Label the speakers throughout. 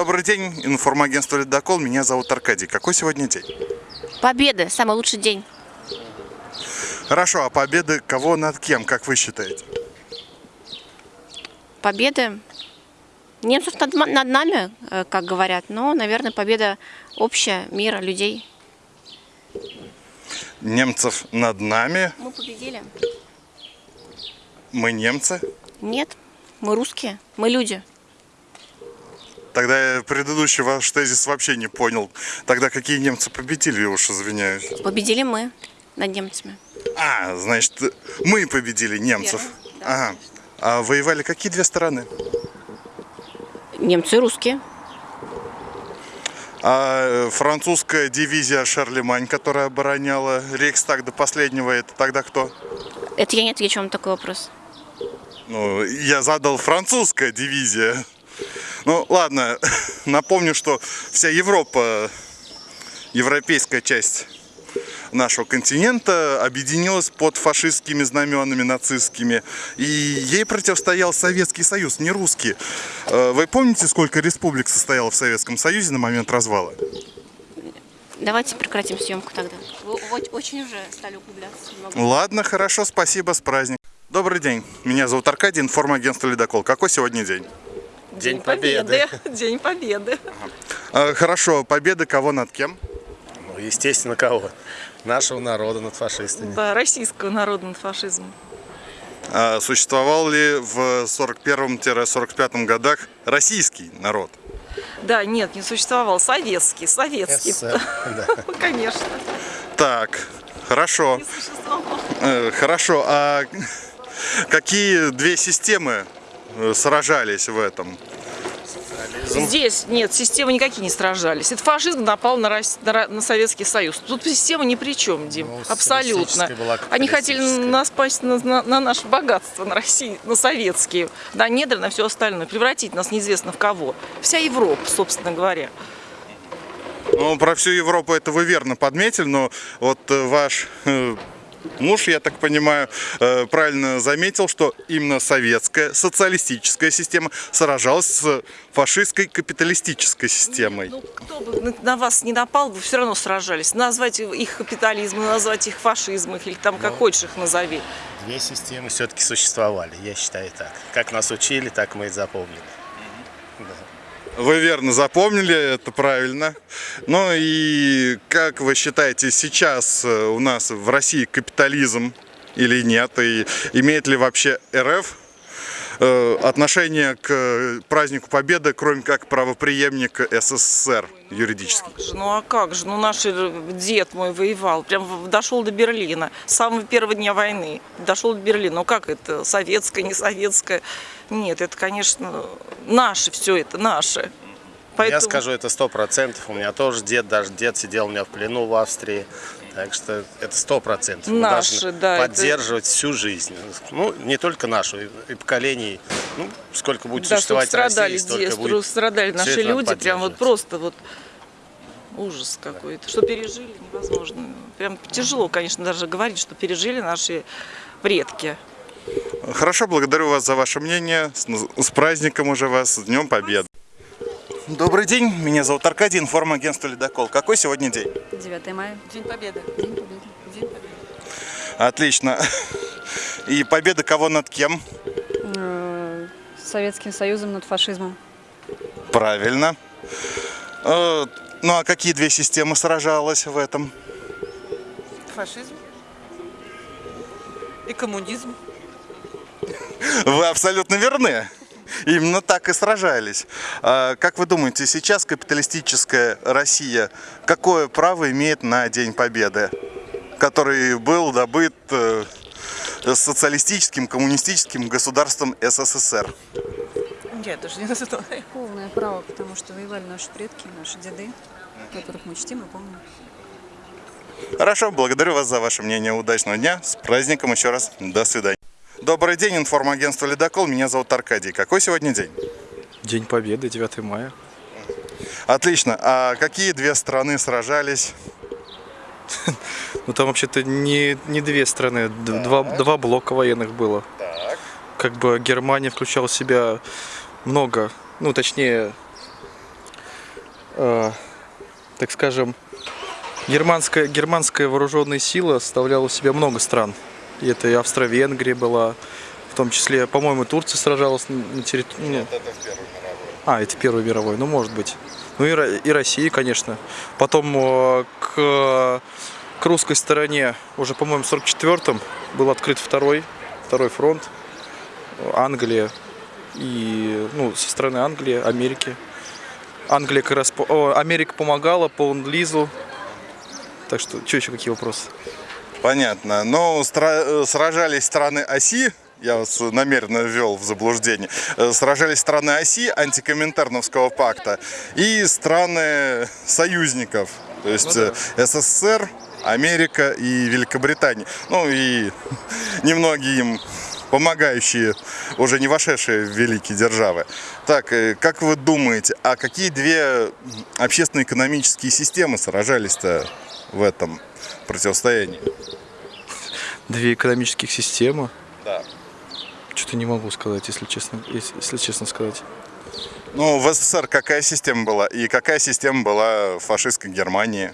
Speaker 1: Добрый день, информагентство «Ледокол». Меня зовут Аркадий. Какой сегодня день?
Speaker 2: Победа, самый лучший день.
Speaker 1: Хорошо, а победы кого над кем, как вы считаете?
Speaker 2: Победа немцев над, ма- над нами, э, как говорят, но, наверное, победа общая, мира, людей.
Speaker 1: Немцев над нами,
Speaker 2: Мы победили?
Speaker 1: мы немцы.
Speaker 2: Нет, мы русские, мы люди.
Speaker 1: Тогда я предыдущий ваш тезис вообще не понял. Тогда какие немцы победили, я уж извиняюсь.
Speaker 2: Победили мы над немцами.
Speaker 1: А, значит, мы победили немцев.
Speaker 2: Верно, да,
Speaker 1: ага. А воевали какие две стороны?
Speaker 2: Немцы и русские.
Speaker 1: А э, французская дивизия Шарлемань, которая обороняла Рейхстаг до последнего, это тогда кто?
Speaker 2: Это я не отвечу вам такой вопрос.
Speaker 1: Ну, я задал французская дивизия. Ну, ладно, напомню, что вся Европа, европейская часть нашего континента объединилась под фашистскими знаменами нацистскими. И ей противостоял Советский Союз, не русский. Э, Вы помните, сколько республик состояло в Советском Союзе на момент развала?
Speaker 2: Давайте прекратим съемку тогда. Вы очень уже стали углубляться.
Speaker 1: Ладно, хорошо, спасибо, с праздником. Добрый день, меня зовут Аркадий, информагентство «Ледокол». Какой сегодня день?
Speaker 3: День Победы.
Speaker 4: День Победы.
Speaker 1: Э, Хорошо, победа кого над кем?
Speaker 3: Ну, естественно, кого? Нашего народа над фашистами.
Speaker 4: Да, российского народа над фашизмом.
Speaker 1: А Существовал ли в 41-45 годах российский народ?
Speaker 4: Да, нет, не существовал. Советский, советский.
Speaker 3: СССР, да.
Speaker 4: Конечно.
Speaker 1: Так, хорошо.
Speaker 4: Не существовал.
Speaker 1: Э, Хорошо, а какие две системы сражались в этом?
Speaker 4: Здесь нет, системы никакие не сражались. Это фашизм напал на, Рос- на на Советский Союз. Тут система ни при чем, Дим.
Speaker 3: Ну,
Speaker 4: Абсолютно. Они хотели нас пасть на, на- на наше богатство, на Россию, на советские, на недры, на все остальное, превратить нас неизвестно в кого. Вся Европа, собственно говоря.
Speaker 1: Ну, про всю Европу это вы верно подметили, но вот э, ваш э, муж, я так понимаю, э, правильно заметил, что именно советская социалистическая система сражалась с фашистской капиталистической системой.
Speaker 4: Ну, кто бы на- вас не напал, вы все равно сражались. Назвать их капитализмом, назвать их фашизмом, или там как хочешь их назови.
Speaker 3: Две системы все-таки существовали, я считаю так. Как нас учили, так мы и запомнили.
Speaker 1: Вы верно запомнили, это правильно. Ну и как вы считаете, сейчас э, у нас в России капитализм или нет? И имеет ли вообще РФ э, отношение к празднику Победы, кроме как правоприемник СССР юридически?
Speaker 4: Ну а как же? Ну наш дед мой воевал, прям дошел до Берлина. С самого первого дня войны дошел до Берлина. Ну как это? Советское, не советское? Нет, это, конечно, наше все это, наше.
Speaker 3: Я скажу, это сто процентов. У меня тоже дед, даже дед сидел у меня в плену в Австрии. Так что это сто процентов.
Speaker 4: Наши, да, это-
Speaker 3: поддерживать всю жизнь. Ну, не только нашу, и, поколений. Ну, сколько будет
Speaker 4: да,
Speaker 3: существовать
Speaker 4: страдали,
Speaker 3: Россия, столько
Speaker 4: здесь,
Speaker 3: будет.
Speaker 4: страдали наши
Speaker 3: это
Speaker 4: люди, прям вот просто вот ужас какой-то. Что пережили, невозможно. Прям тяжело, конечно, даже говорить, что пережили наши предки.
Speaker 1: Хорошо, благодарю вас за ваше мнение. С, с праздником уже вас, с Днем Победы. Добрый день, меня зовут Аркадий, информагентство «Ледокол». Какой сегодня день?
Speaker 5: 9 мая.
Speaker 4: День Победы. День Победы. День Победы.
Speaker 1: Отлично. И победа кого над кем?
Speaker 5: Э, Советским Союзом над фашизмом.
Speaker 1: Правильно. Э, Ну а какие две системы сражалась в этом?
Speaker 4: Фашизм и коммунизм.
Speaker 1: Вы абсолютно верны. Именно так и сражались. А как вы думаете, сейчас капиталистическая Россия какое право имеет на День Победы, который был добыт э, социалистическим, коммунистическим государством СССР?
Speaker 4: Нет, даже не знаю.
Speaker 5: Полное право, потому что воевали наши предки, наши деды, которых мы чтим и помним.
Speaker 1: Хорошо, благодарю вас за ваше мнение. Удачного дня. С праздником еще раз. До свидания. Добрый день, информагентство «Ледокол». Меня зовут Аркадий. Какой сегодня день?
Speaker 6: День Победы, 9 мая.
Speaker 1: Отлично. А какие две страны сражались?
Speaker 6: Ну там вообще-то не, не две страны, два, два блока военных было. Как бы Германия включала в себя много, ну точнее, э, так скажем, германская, германская вооруженная сила составляла в себя много стран. И это и Австро-Венгрия была, в том числе, по-моему, Турция сражалась на территории...
Speaker 1: Это в мировую.
Speaker 6: А, это Первый мировой, ну может быть. Ну и, и Россия, конечно. Потом э, к, к русской стороне уже, по-моему, в 44-м был открыт второй, второй фронт. Э, Англия и, ну, со стороны Англии, Америки. Англия как раз, о, Америка помогала по лизу Так что, что еще, какие вопросы?
Speaker 1: Понятно. Но э, сражались страны оси, я вас намеренно ввел в заблуждение, Э, сражались страны оси антикоминтерновского пакта и страны союзников, то есть э, СССР, Америка и Великобритания. Ну и немногие им помогающие, уже не вошедшие в великие державы. Так, как вы думаете, а какие две общественно-экономические системы сражались-то в этом противостоянии?
Speaker 6: Две экономических системы.
Speaker 1: Да.
Speaker 6: Что-то не могу сказать, если честно, если, если честно сказать.
Speaker 1: Ну, в СССР какая система была? И какая система была в фашистской Германии?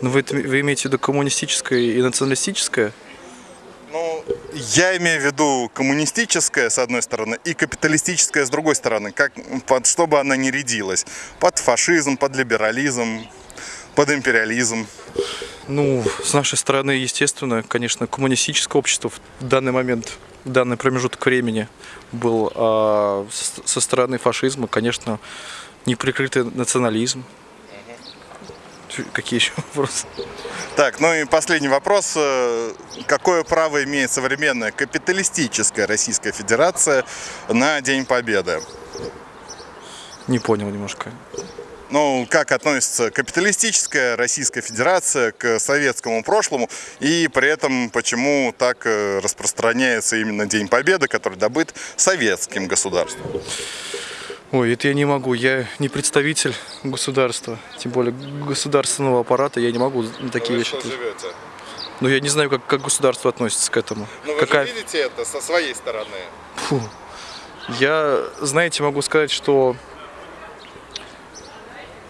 Speaker 6: Ну, вы, вы имеете в виду коммунистическое и националистическое?
Speaker 1: Ну, я имею в виду коммунистическая, с одной стороны, и капиталистическая, с другой стороны. Как, под, чтобы она не рядилась. Под фашизм, под либерализм, под империализм.
Speaker 6: Ну, с нашей стороны, естественно, конечно, коммунистическое общество в данный момент, в данный промежуток времени был а со стороны фашизма, конечно, неприкрытый национализм. Какие еще вопросы?
Speaker 1: Так, ну и последний вопрос. Э, Какое право имеет современная капиталистическая Российская Федерация на День Победы?
Speaker 6: Не понял немножко.
Speaker 1: Ну, как относится капиталистическая Российская Федерация к советскому прошлому, и при этом почему так э, распространяется именно День Победы, который добыт советским государством?
Speaker 6: Ой, это я не могу. Я не представитель государства, тем более государственного аппарата. Я не могу на такие вещи. ответить.
Speaker 1: живете?
Speaker 6: Ну, я не знаю, как, как государство относится к этому.
Speaker 1: Ну, вы
Speaker 6: Какая...
Speaker 1: же видите это со своей стороны.
Speaker 6: Фу. Я, знаете, могу сказать, что,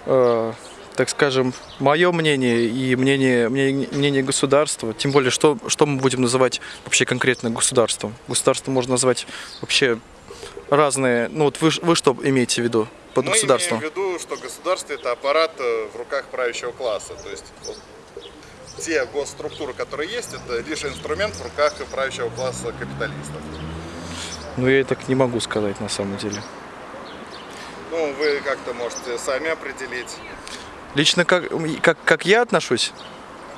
Speaker 6: э, так скажем, мое мнение и мнение, мнение, мнение государства, тем более, что, что мы будем называть вообще конкретно государством. Государство можно назвать вообще разные. Ну вот вы, вы что имеете в виду под
Speaker 1: Мы
Speaker 6: государством?
Speaker 1: имеем в виду, что государство это аппарат э, в руках правящего класса. То есть вот, те госструктуры, которые есть, это лишь инструмент в руках правящего класса капиталистов.
Speaker 6: Ну, я так не могу сказать на самом деле.
Speaker 1: Ну, вы как-то можете сами определить.
Speaker 6: Лично как, как, как я отношусь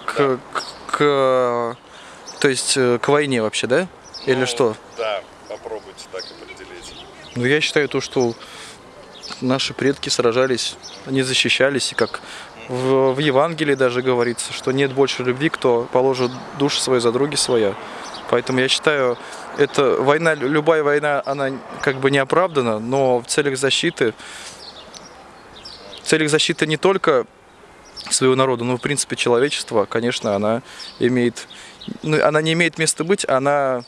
Speaker 6: к, к, к- то есть э, к войне вообще, да? Или
Speaker 1: Ну,
Speaker 6: что?
Speaker 1: Да, попробуйте так определить.
Speaker 6: Ну, я считаю то, что наши предки сражались, они защищались, и как в, в Евангелии даже говорится, что нет больше любви, кто положит душу свою за други своя. Поэтому я считаю, это война, любая война, она как бы не оправдана, но в целях защиты, в целях защиты не только своего народа, но в принципе человечества, конечно, она имеет, ну, она не имеет места быть, она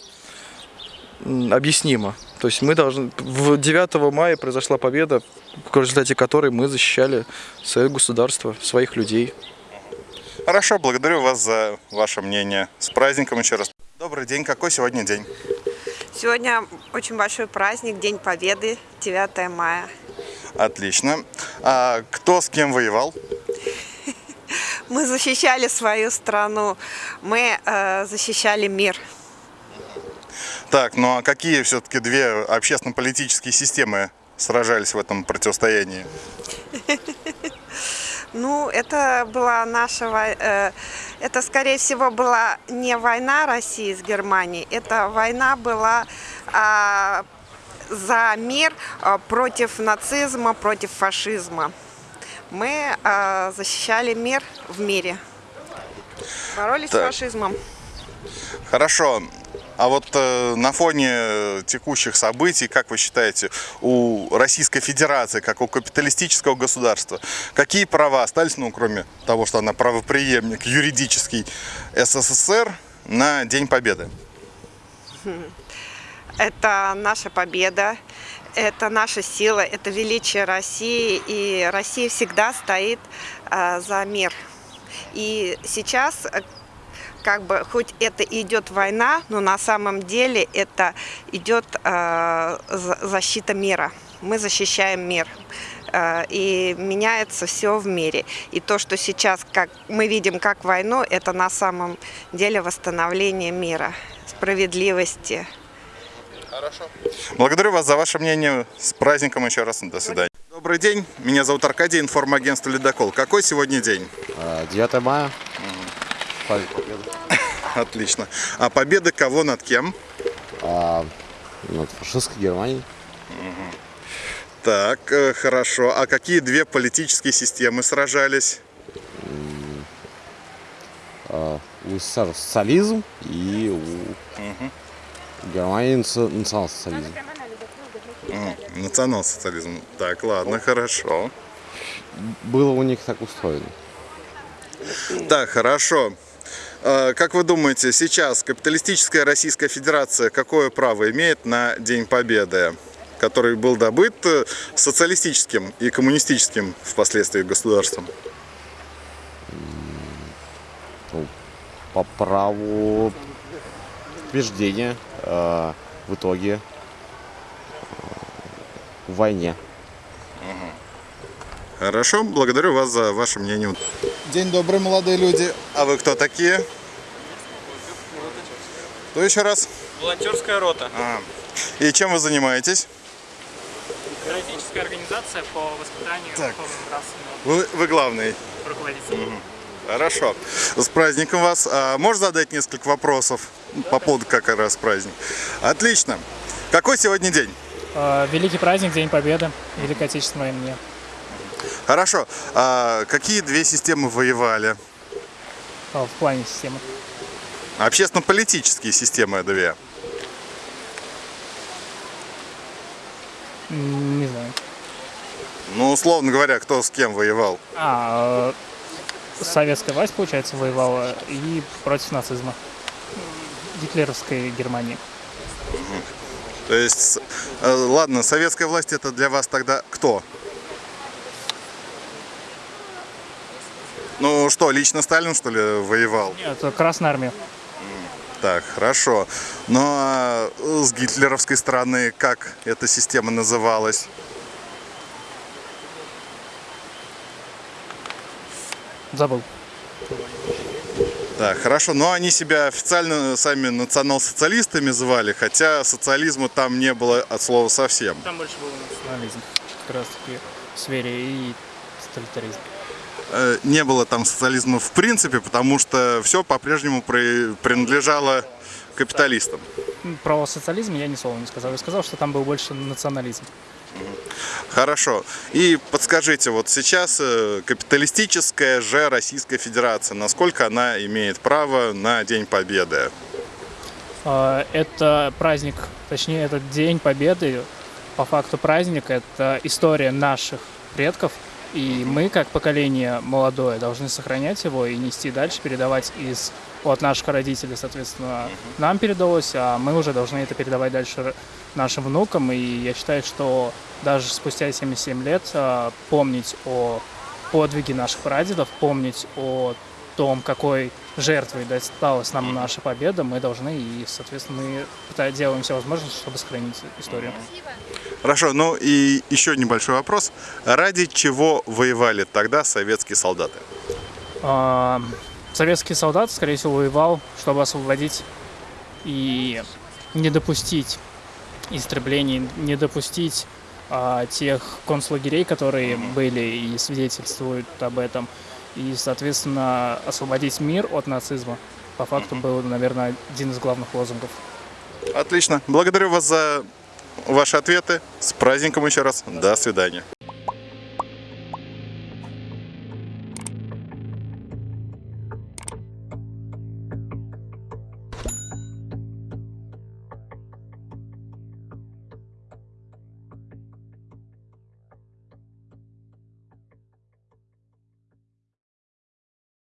Speaker 6: объяснима. То есть мы должны... В 9 мая произошла победа, в результате которой мы защищали свое государство, своих людей.
Speaker 1: Хорошо, благодарю вас за ваше мнение. С праздником еще раз. Добрый день. Какой сегодня день?
Speaker 7: Сегодня очень большой праздник, День Победы, 9 мая.
Speaker 1: Отлично. А кто с кем воевал?
Speaker 7: Мы защищали свою страну, мы э, защищали мир.
Speaker 1: Так, ну а какие все-таки две общественно-политические системы сражались в этом противостоянии?
Speaker 7: Ну, это была наша, э, это, скорее всего, была не война России с Германией, это война была а, за мир а, против нацизма, против фашизма. Мы а, защищали мир в мире, боролись
Speaker 1: Так.
Speaker 7: с фашизмом.
Speaker 1: Хорошо. А вот э, на фоне текущих событий, как вы считаете, у Российской Федерации, как у капиталистического государства, какие права остались, ну, кроме того, что она правоприемник юридический СССР на День Победы?
Speaker 7: Это наша победа, это наша сила, это величие России, и Россия всегда стоит а, за мир. И сейчас, э, как бы, хоть это идет война, но на самом деле это идет а, за- защита мира. Мы защищаем мир. А, И меняется все в мире. И то, что сейчас как мы видим как войну, это на самом деле восстановление мира, справедливости.
Speaker 1: Благодарю вас за ваше мнение. С праздником еще раз. До свидания. Добрый день. Меня зовут Аркадий, информагентство «Ледокол». Какой сегодня день?
Speaker 8: А, 9 мая. Праздник Победы.
Speaker 1: Отлично. А победа кого над кем?
Speaker 8: А, над фашистской Германией.
Speaker 1: Так, э, хорошо. А какие две политические системы сражались?
Speaker 8: А, у СССР социализм и у Германии наци- национал-социализм.
Speaker 1: Национал-социализм. Так, ладно, хорошо.
Speaker 8: Было у них так устроено.
Speaker 1: Так, хорошо. Э, Как вы думаете, сейчас капиталистическая Российская Федерация какое право имеет на День Победы, который был добыт э, социалистическим и коммунистическим впоследствии государством?
Speaker 8: Ну, по праву побеждения а, в итоге в войне.
Speaker 1: Хорошо, благодарю вас за ваше мнение.
Speaker 9: День добрый, молодые люди.
Speaker 1: А вы кто такие? Кто еще раз?
Speaker 10: Волонтерская рота.
Speaker 1: А, И чем вы занимаетесь?
Speaker 10: Террористическая организация по воспитанию
Speaker 1: Так. Вы, вы главный.
Speaker 10: руководителей.
Speaker 1: Хорошо. С праздником вас. А, можешь задать несколько вопросов по поводу как раз праздник? Отлично. Какой сегодня день?
Speaker 10: Э, Великий праздник, День Победы, Великой Отечественной войне.
Speaker 1: Хорошо. А какие две системы воевали?
Speaker 10: Э, В плане системы.
Speaker 1: Общественно-политические системы две.
Speaker 10: Не знаю.
Speaker 1: Ну, условно говоря, кто с кем воевал?
Speaker 10: А, советская власть, получается, воевала и против нацизма. Гитлеровской Германии.
Speaker 1: То есть, э, ладно, советская власть это для вас тогда кто? Ну что, лично Сталин, что ли, воевал?
Speaker 10: Нет, Красная Армия.
Speaker 1: Так, хорошо. Ну а с гитлеровской стороны как эта система называлась?
Speaker 10: Забыл.
Speaker 1: Так, хорошо. Но они себя официально сами национал-социалистами звали, хотя социализма там не было от слова совсем.
Speaker 10: Там больше был национализм. Как раз таки в сфере и тоталитаризм.
Speaker 1: Э, Не было там социализма в принципе, потому что все по-прежнему при- принадлежало капиталистам.
Speaker 10: Про социализм я ни слова не сказал. Я сказал, что там был больше национализм.
Speaker 1: Хорошо. И подскажите, вот сейчас э, капиталистическая же Российская Федерация, насколько она имеет право на День Победы?
Speaker 10: А, Это праздник, точнее, этот День Победы, по факту праздник, это история наших предков, и мы, как поколение молодое, должны сохранять его и нести дальше, передавать из от наших родителей, соответственно, нам передалось, а мы уже должны это передавать дальше нашим внукам, и я считаю, что даже спустя 77 лет а, помнить о подвиге наших прадедов, помнить о том, какой жертвой досталась нам наша победа, мы должны, и, соответственно, мы делаем все возможное, чтобы сохранить историю.
Speaker 1: Хорошо, ну и еще небольшой вопрос. Ради чего воевали тогда советские солдаты?
Speaker 10: А, Советский солдат, скорее всего, воевал, чтобы освободить и не допустить истреблений, не допустить а, тех концлагерей, которые были и свидетельствуют об этом, и, соответственно, освободить мир от нацизма. По факту был, наверное, один из главных лозунгов.
Speaker 1: Отлично. Благодарю вас за ваши ответы. С праздником еще раз. До свидания.